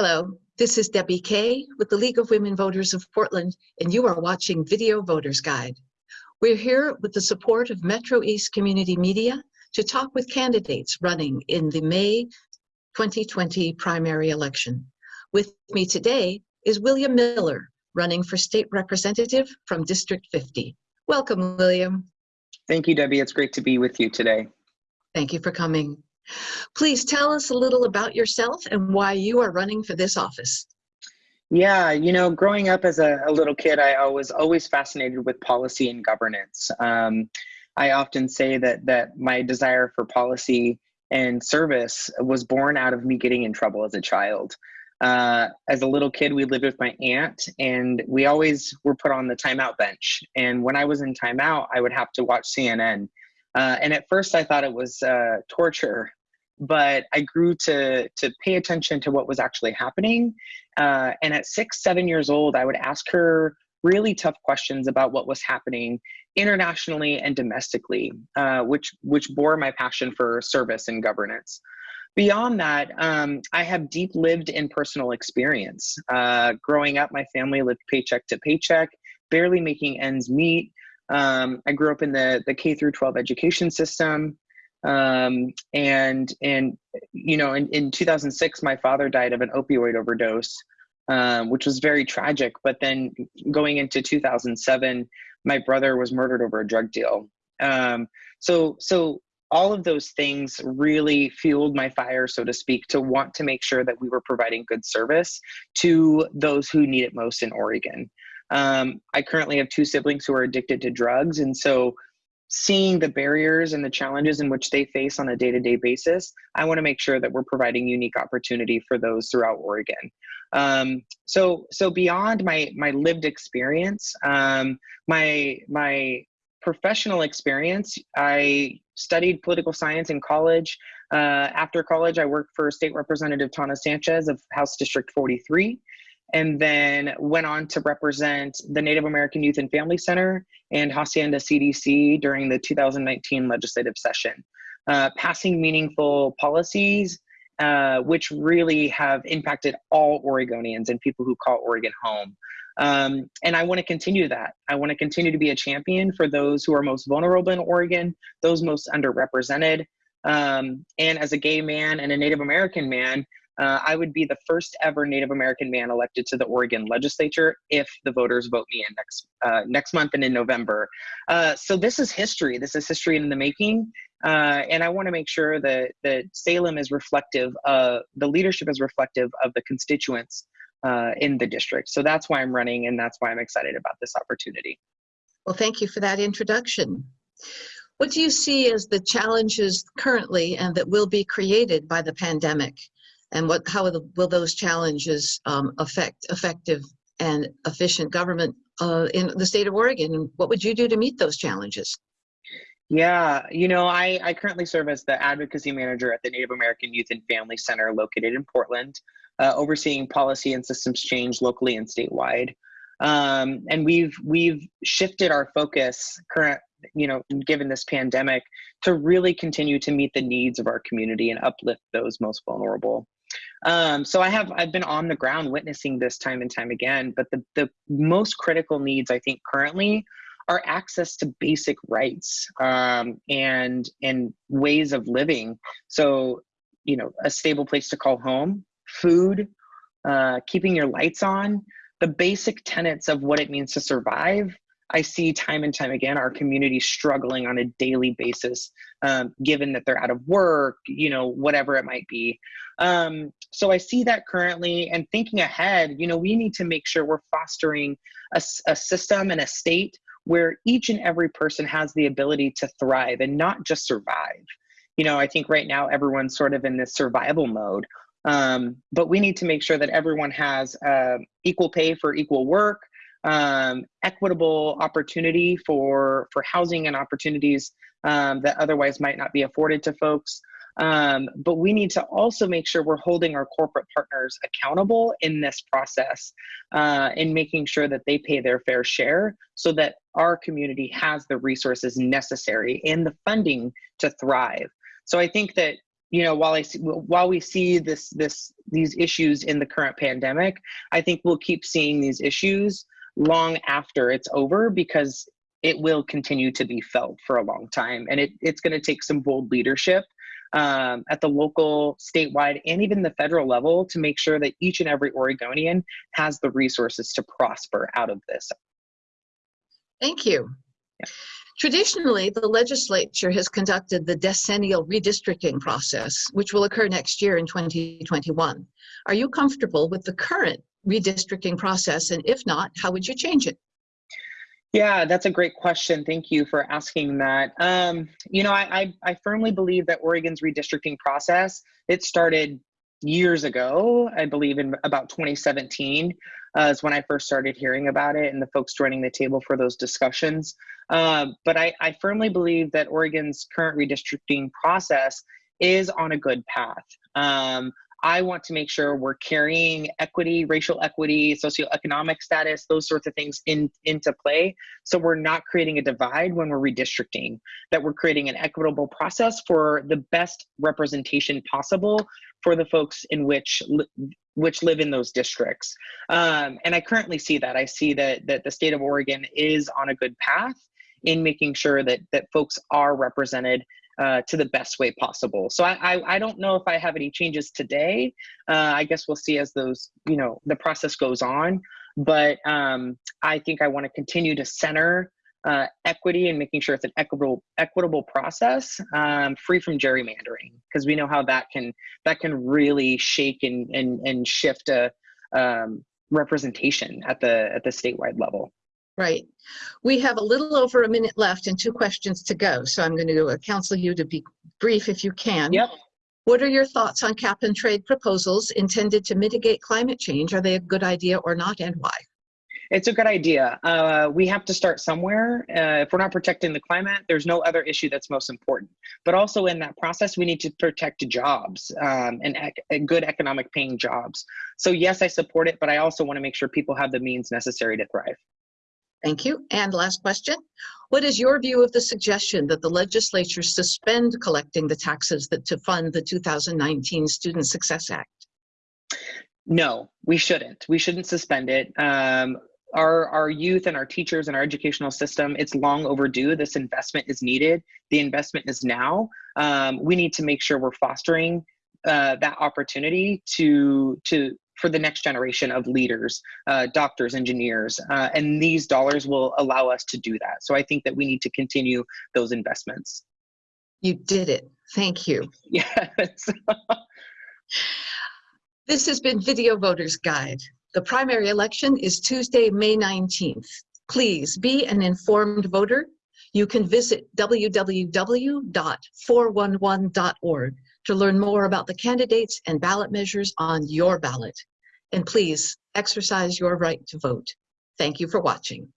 Hello, this is Debbie Kay with the League of Women Voters of Portland, and you are watching Video Voters Guide. We're here with the support of Metro East Community Media to talk with candidates running in the May 2020 primary election. With me today is William Miller, running for state representative from District 50. Welcome, William. Thank you, Debbie. It's great to be with you today. Thank you for coming. Please tell us a little about yourself and why you are running for this office. Yeah, you know, growing up as a, a little kid, I was always fascinated with policy and governance. Um, I often say that that my desire for policy and service was born out of me getting in trouble as a child. Uh, as a little kid, we lived with my aunt, and we always were put on the timeout bench. And when I was in timeout, I would have to watch CNN. Uh, and at first, I thought it was uh, torture but I grew to to pay attention to what was actually happening. Uh, and at six, seven years old, I would ask her really tough questions about what was happening internationally and domestically, uh, which which bore my passion for service and governance. Beyond that, um, I have deep lived in personal experience. Uh, growing up, my family lived paycheck to paycheck, barely making ends meet. Um, I grew up in the the K through 12 education system um, and and you know in, in 2006 my father died of an opioid overdose um, which was very tragic. But then going into 2007 my brother was murdered over a drug deal. Um, so so all of those things really fueled my fire so to speak to want to make sure that we were providing good service to those who need it most in oregon. Um, i currently have two siblings who are addicted to drugs. And so seeing the barriers and the challenges in which they face on a day-to-day basis i want to make sure that we're providing unique opportunity for those throughout oregon. Um, so so beyond my my lived experience um, my my professional experience i studied political science in college. Uh, after college i worked for state representative Tawna Sanchez of house district 43 and then went on to represent the Native American Youth and Family Center and Hacienda CDC during the 2019 legislative session, uh, passing meaningful policies uh, which really have impacted all Oregonians and people who call Oregon home. Um, and I want to continue that. I want to continue to be a champion for those who are most vulnerable in Oregon, those most underrepresented. Um, and as a gay man and a Native American man, uh, I would be the first ever Native American man elected to the Oregon legislature if the voters vote me in next uh, next month and in November. Uh, so this is history. This is history in the making, uh, and I want to make sure that that Salem is reflective. Of, the leadership is reflective of the constituents uh, in the district. So that's why I'm running, and that's why I'm excited about this opportunity. Well, thank you for that introduction. What do you see as the challenges currently and that will be created by the pandemic? And what how will those challenges um, affect effective and efficient government uh, in the state of Oregon? And what would you do to meet those challenges? Yeah, you know, I, I currently serve as the advocacy manager at the Native American Youth and Family Center located in Portland, uh, overseeing policy and systems change locally and statewide. Um, and we've we've shifted our focus current you know given this pandemic to really continue to meet the needs of our community and uplift those most vulnerable um, so I have I've been on the ground witnessing this time and time again. But the the most critical needs I think currently are access to basic rights um, and and ways of living. So you know a stable place to call home, food, uh, keeping your lights on, the basic tenets of what it means to survive I see time and time again our community struggling on a daily basis, um, given that they're out of work, you know, whatever it might be. Um, so I see that currently, and thinking ahead, you know, we need to make sure we're fostering a, a system and a state where each and every person has the ability to thrive and not just survive. You know, I think right now everyone's sort of in this survival mode. Um, but we need to make sure that everyone has uh, equal pay for equal work, um, equitable opportunity for for housing and opportunities um, that otherwise might not be afforded to folks. Um, but we need to also make sure we're holding our corporate partners accountable in this process uh, in making sure that they pay their fair share so that our community has the resources necessary and the funding to thrive. So I think that you know, while I see, while we see this this these issues in the current pandemic, I think we'll keep seeing these issues long after it's over because it will continue to be felt for a long time, and it, it's going to take some bold leadership um, at the local, statewide, and even the federal level to make sure that each and every Oregonian has the resources to prosper out of this. Thank you. Traditionally, the legislature has conducted the decennial redistricting process, which will occur next year in 2021. Are you comfortable with the current redistricting process? And if not, how would you change it? Yeah, that's a great question. Thank you for asking that. Um, you know, I, I, I firmly believe that Oregon's redistricting process, it started years ago, I believe in about 2017 uh, is when I first started hearing about it and the folks joining the table for those discussions. Um, but I, I firmly believe that Oregon's current redistricting process is on a good path. Um, I want to make sure we're carrying equity, racial equity, socioeconomic status, those sorts of things in, into play. So we're not creating a divide when we're redistricting, that we're creating an equitable process for the best representation possible for the folks in which which live in those districts. Um, and I currently see that. I see that that the state of Oregon is on a good path in making sure that that folks are represented uh, to the best way possible. So I, I, I don't know if I have any changes today. Uh, I guess we'll see as those you know the process goes on. But um, I think I want to continue to center uh, equity and making sure it's an equitable equitable process, um, free from gerrymandering, because we know how that can that can really shake and and and shift a um, representation at the at the statewide level. Right. We have a little over a minute left and two questions to go. So I'm going to uh, counsel you to be brief if you can. Yep. What are your thoughts on cap and trade proposals intended to mitigate climate change? Are they a good idea or not and why? It's a good idea. Uh, we have to start somewhere. Uh, if we're not protecting the climate, there's no other issue that's most important. But also in that process, we need to protect jobs um, and ec good economic paying jobs. So yes, I support it, but I also want to make sure people have the means necessary to thrive. Thank you. And last question. What is your view of the suggestion that the legislature suspend collecting the taxes that to fund the 2019 Student Success Act? No, we shouldn't. We shouldn't suspend it. Um, our, our youth and our teachers and our educational system, it's long overdue. This investment is needed. The investment is now. Um, we need to make sure we're fostering uh, that opportunity to, to, for the next generation of leaders, uh, doctors, engineers, uh, and these dollars will allow us to do that. So I think that we need to continue those investments. You did it. Thank you. Yes. this has been Video Voters Guide. The primary election is Tuesday, May 19th. Please be an informed voter. You can visit www.411.org to learn more about the candidates and ballot measures on your ballot. And please exercise your right to vote. Thank you for watching.